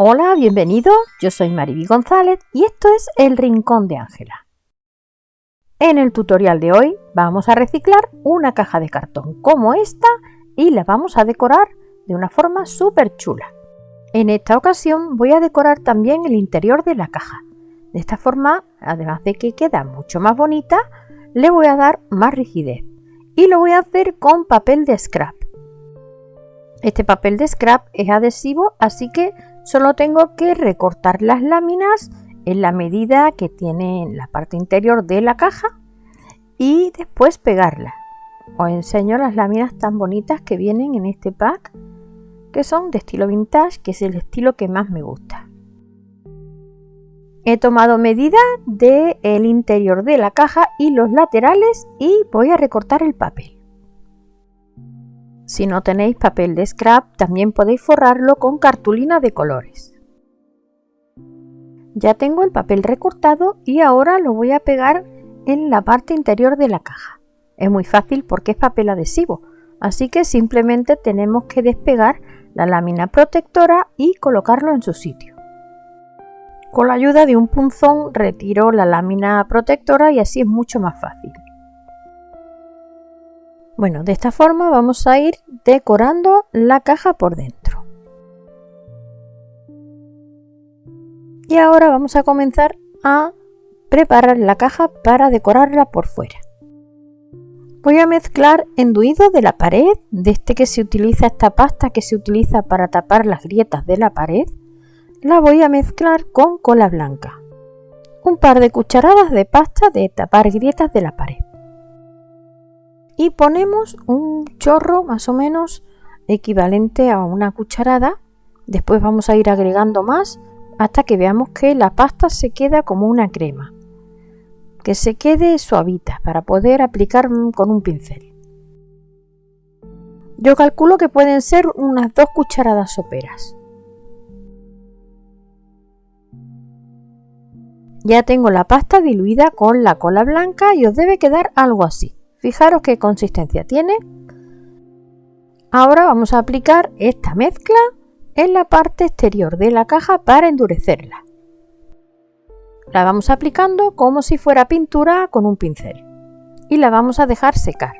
Hola, bienvenido. Yo soy Mariby González y esto es El Rincón de Ángela. En el tutorial de hoy vamos a reciclar una caja de cartón como esta y la vamos a decorar de una forma súper chula. En esta ocasión voy a decorar también el interior de la caja. De esta forma, además de que queda mucho más bonita, le voy a dar más rigidez. Y lo voy a hacer con papel de scrap. Este papel de scrap es adhesivo, así que Solo tengo que recortar las láminas en la medida que tiene en la parte interior de la caja y después pegarlas. Os enseño las láminas tan bonitas que vienen en este pack que son de estilo vintage, que es el estilo que más me gusta. He tomado medida del interior de la caja y los laterales y voy a recortar el papel. Si no tenéis papel de scrap, también podéis forrarlo con cartulina de colores. Ya tengo el papel recortado y ahora lo voy a pegar en la parte interior de la caja. Es muy fácil porque es papel adhesivo, así que simplemente tenemos que despegar la lámina protectora y colocarlo en su sitio. Con la ayuda de un punzón retiro la lámina protectora y así es mucho más fácil. Bueno, de esta forma vamos a ir decorando la caja por dentro. Y ahora vamos a comenzar a preparar la caja para decorarla por fuera. Voy a mezclar enduido de la pared, de este que se utiliza esta pasta que se utiliza para tapar las grietas de la pared, la voy a mezclar con cola blanca. Un par de cucharadas de pasta de tapar grietas de la pared y ponemos un chorro más o menos equivalente a una cucharada. Después vamos a ir agregando más hasta que veamos que la pasta se queda como una crema. Que se quede suavita para poder aplicar con un pincel. Yo calculo que pueden ser unas dos cucharadas soperas. Ya tengo la pasta diluida con la cola blanca y os debe quedar algo así. Fijaros qué consistencia tiene. Ahora vamos a aplicar esta mezcla en la parte exterior de la caja para endurecerla. La vamos aplicando como si fuera pintura con un pincel y la vamos a dejar secar.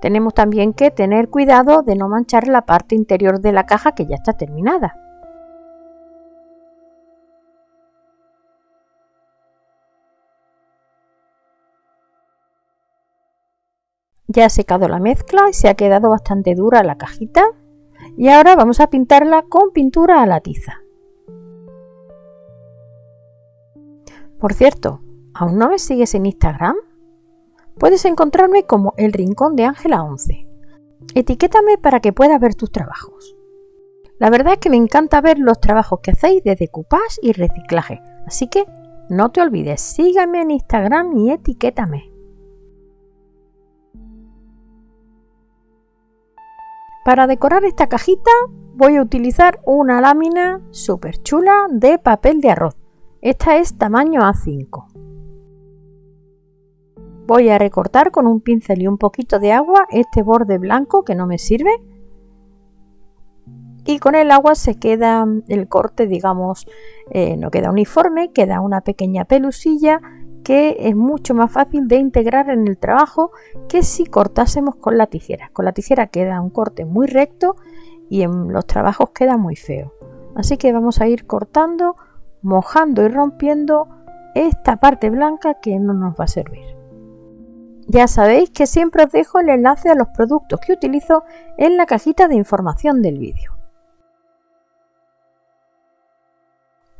Tenemos también que tener cuidado de no manchar la parte interior de la caja que ya está terminada. Ya ha secado la mezcla y se ha quedado bastante dura la cajita. Y ahora vamos a pintarla con pintura a la tiza. Por cierto, ¿aún no me sigues en Instagram? Puedes encontrarme como El Rincón de Ángela 11. Etiquétame para que pueda ver tus trabajos. La verdad es que me encanta ver los trabajos que hacéis de decoupage y reciclaje, así que no te olvides, sígame en Instagram y etiquétame. Para decorar esta cajita voy a utilizar una lámina súper chula de papel de arroz. Esta es tamaño A5. Voy a recortar con un pincel y un poquito de agua este borde blanco que no me sirve. Y con el agua se queda el corte, digamos, eh, no queda uniforme, queda una pequeña pelusilla que es mucho más fácil de integrar en el trabajo que si cortásemos con la tijera. Con la tijera queda un corte muy recto y en los trabajos queda muy feo. Así que vamos a ir cortando, mojando y rompiendo esta parte blanca que no nos va a servir. Ya sabéis que siempre os dejo el enlace a los productos que utilizo en la cajita de información del vídeo.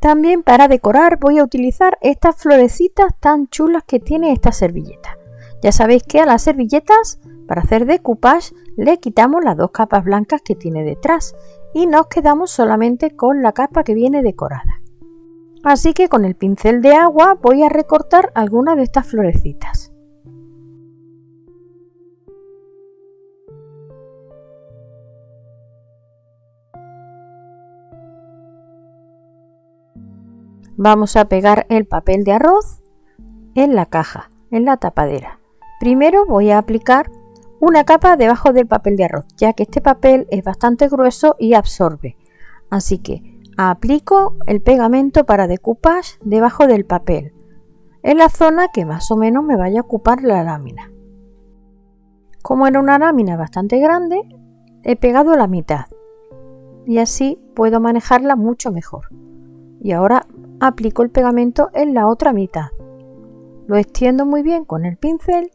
También para decorar voy a utilizar estas florecitas tan chulas que tiene esta servilleta. Ya sabéis que a las servilletas, para hacer decoupage, le quitamos las dos capas blancas que tiene detrás y nos quedamos solamente con la capa que viene decorada. Así que con el pincel de agua voy a recortar algunas de estas florecitas. Vamos a pegar el papel de arroz en la caja, en la tapadera. Primero voy a aplicar una capa debajo del papel de arroz, ya que este papel es bastante grueso y absorbe. Así que Aplico el pegamento para decoupage debajo del papel, en la zona que más o menos me vaya a ocupar la lámina. Como era una lámina bastante grande, he pegado la mitad y así puedo manejarla mucho mejor. Y ahora aplico el pegamento en la otra mitad. Lo extiendo muy bien con el pincel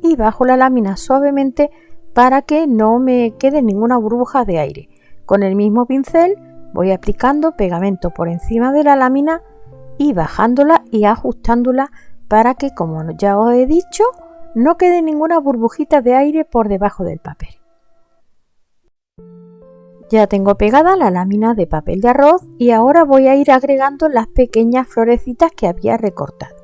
y bajo la lámina suavemente para que no me quede ninguna burbuja de aire. Con el mismo pincel voy aplicando pegamento por encima de la lámina y bajándola y ajustándola para que, como ya os he dicho, no quede ninguna burbujita de aire por debajo del papel. Ya tengo pegada la lámina de papel de arroz y ahora voy a ir agregando las pequeñas florecitas que había recortado.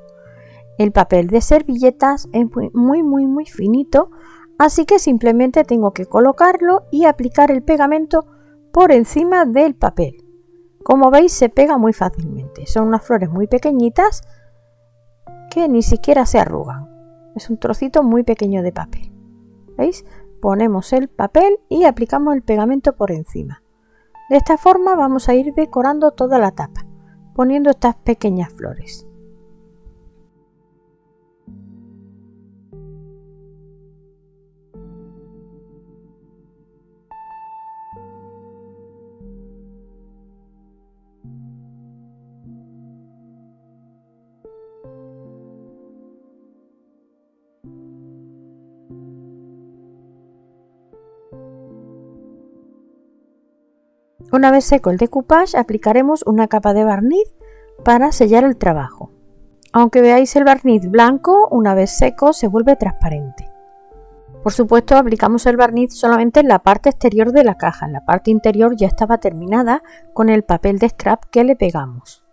El papel de servilletas es muy muy muy, finito, así que simplemente tengo que colocarlo y aplicar el pegamento por encima del papel. Como veis se pega muy fácilmente. Son unas flores muy pequeñitas que ni siquiera se arrugan. Es un trocito muy pequeño de papel. ¿Veis? Ponemos el papel y aplicamos el pegamento por encima. De esta forma vamos a ir decorando toda la tapa, poniendo estas pequeñas flores. Una vez seco el decoupage, aplicaremos una capa de barniz para sellar el trabajo. Aunque veáis el barniz blanco, una vez seco se vuelve transparente. Por supuesto, aplicamos el barniz solamente en la parte exterior de la caja. En la parte interior ya estaba terminada con el papel de scrap que le pegamos.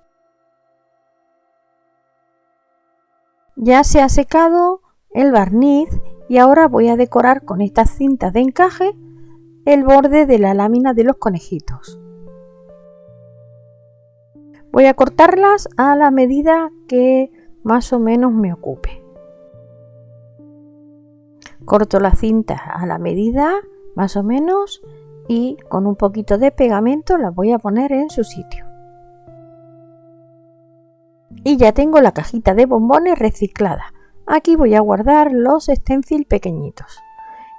Ya se ha secado el barniz y ahora voy a decorar con estas cintas de encaje el borde de la lámina de los conejitos. Voy a cortarlas a la medida que más o menos me ocupe. Corto la cinta a la medida más o menos y con un poquito de pegamento la voy a poner en su sitio. Y ya tengo la cajita de bombones reciclada. Aquí voy a guardar los stencil pequeñitos.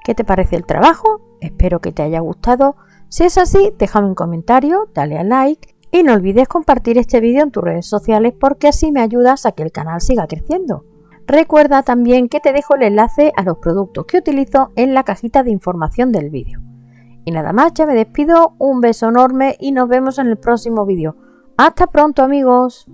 ¿Qué te parece el trabajo? Espero que te haya gustado. Si es así, déjame un comentario, dale a like y no olvides compartir este vídeo en tus redes sociales porque así me ayudas a que el canal siga creciendo. Recuerda también que te dejo el enlace a los productos que utilizo en la cajita de información del vídeo. Y nada más, ya me despido, un beso enorme y nos vemos en el próximo vídeo. ¡Hasta pronto amigos!